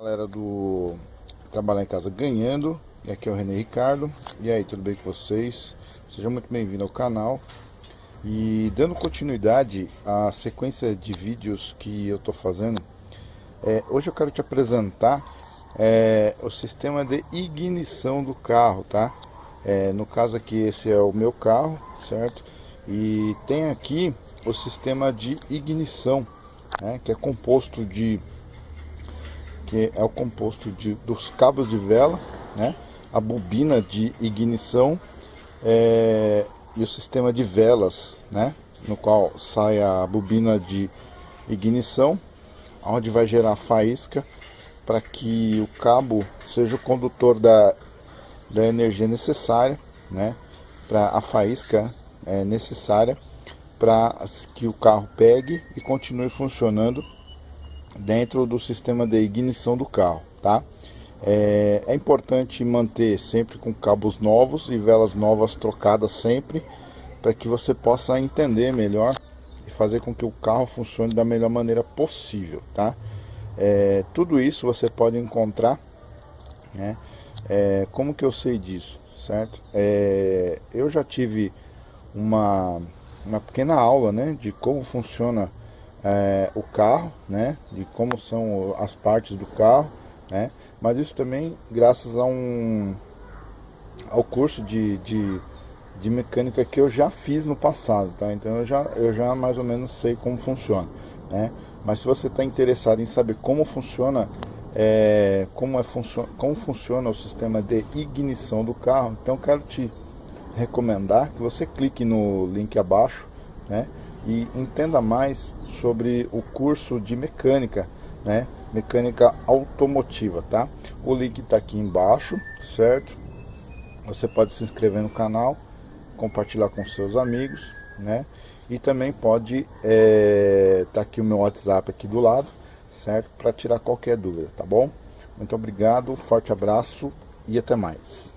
Galera do Trabalhar em Casa Ganhando, e aqui é o René Ricardo. E aí, tudo bem com vocês? Seja muito bem-vindo ao canal. E dando continuidade à sequência de vídeos que eu estou fazendo, é, hoje eu quero te apresentar é, o sistema de ignição do carro, tá? É, no caso aqui, esse é o meu carro, certo? E tem aqui o sistema de ignição, né, que é composto de que é o composto de, dos cabos de vela, né? a bobina de ignição é, e o sistema de velas, né? no qual sai a bobina de ignição, onde vai gerar faísca para que o cabo seja o condutor da, da energia necessária, né? para a faísca é, necessária para que o carro pegue e continue funcionando dentro do sistema de ignição do carro, tá? É, é, importante manter sempre com cabos novos e velas novas trocadas sempre, para que você possa entender melhor e fazer com que o carro funcione da melhor maneira possível, tá? É, tudo isso você pode encontrar, né? É, como que eu sei disso, certo? É, eu já tive uma, uma pequena aula, né, de como funciona é, o carro, né, de como são as partes do carro, né, mas isso também graças a um ao curso de, de, de mecânica que eu já fiz no passado, tá? Então eu já, eu já mais ou menos sei como funciona, né? Mas se você está interessado em saber como funciona, é, como, é funcio como funciona o sistema de ignição do carro, então quero te recomendar que você clique no link abaixo, né? E entenda mais sobre o curso de mecânica, né? Mecânica automotiva, tá? O link está aqui embaixo, certo? Você pode se inscrever no canal, compartilhar com seus amigos, né? E também pode é, tá aqui o meu WhatsApp aqui do lado, certo? Para tirar qualquer dúvida, tá bom? Muito obrigado, forte abraço e até mais.